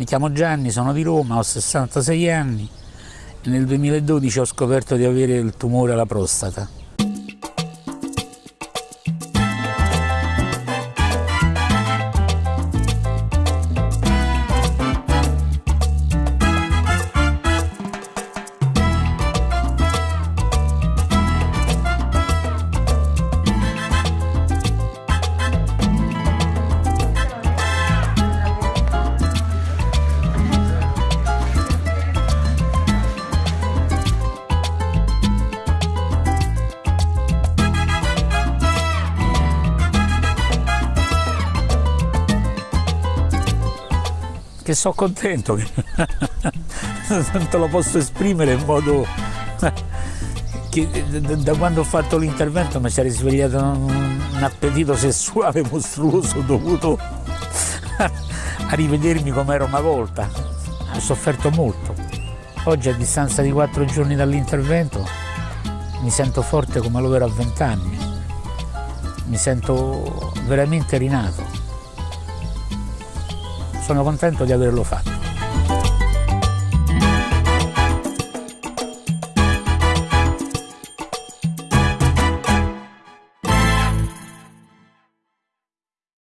Mi chiamo Gianni, sono di Roma, ho 66 anni e nel 2012 ho scoperto di avere il tumore alla prostata. Che sono contento, non te lo posso esprimere in modo che da quando ho fatto l'intervento mi si è risvegliato un appetito sessuale mostruoso dovuto a rivedermi come ero una volta. Ho sofferto molto. Oggi a distanza di quattro giorni dall'intervento mi sento forte come lo ero a vent'anni. Mi sento veramente rinato sono contento di averlo fatto.